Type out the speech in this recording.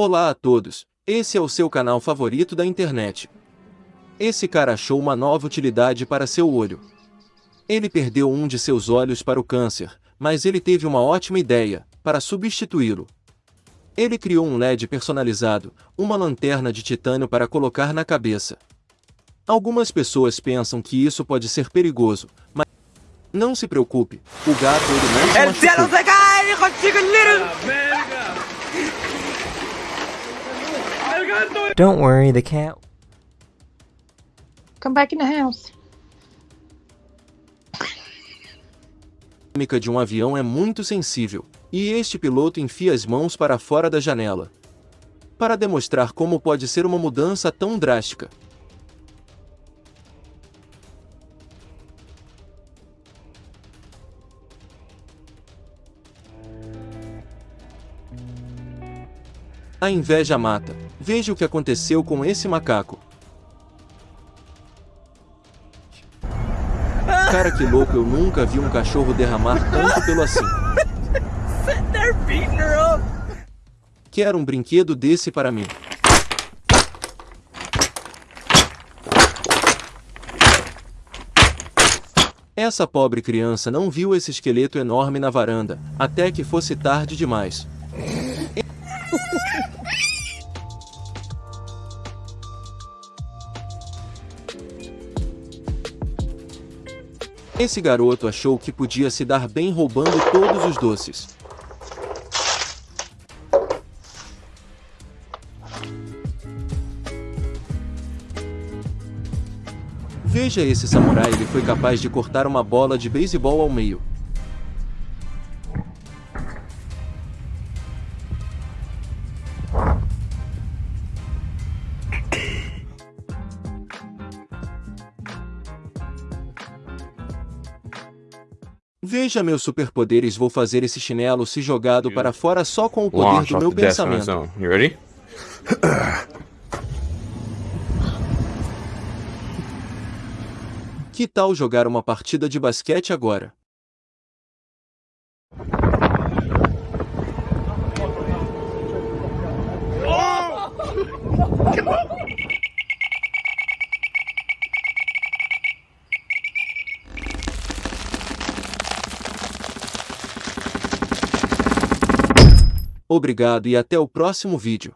Olá a todos, esse é o seu canal favorito da internet. Esse cara achou uma nova utilidade para seu olho. Ele perdeu um de seus olhos para o câncer, mas ele teve uma ótima ideia, para substituí-lo. Ele criou um LED personalizado, uma lanterna de titânio para colocar na cabeça. Algumas pessoas pensam que isso pode ser perigoso, mas não se preocupe, o gato ele não se machucou. Chico little. Don't worry, the cat Come back in the house. dinâmica de um avião é muito sensível, e este piloto enfia as mãos para fora da janela. Para demonstrar como pode ser uma mudança tão drástica. A inveja mata. Veja o que aconteceu com esse macaco. Cara que louco, eu nunca vi um cachorro derramar tanto pelo assim. Quero um brinquedo desse para mim. Essa pobre criança não viu esse esqueleto enorme na varanda, até que fosse tarde demais. Esse garoto achou que podia se dar bem roubando todos os doces. Veja esse samurai, ele foi capaz de cortar uma bola de beisebol ao meio. Veja meus superpoderes, vou fazer esse chinelo se jogado para fora só com o poder do meu pensamento. You ready? Que tal jogar uma partida de basquete agora? Obrigado e até o próximo vídeo.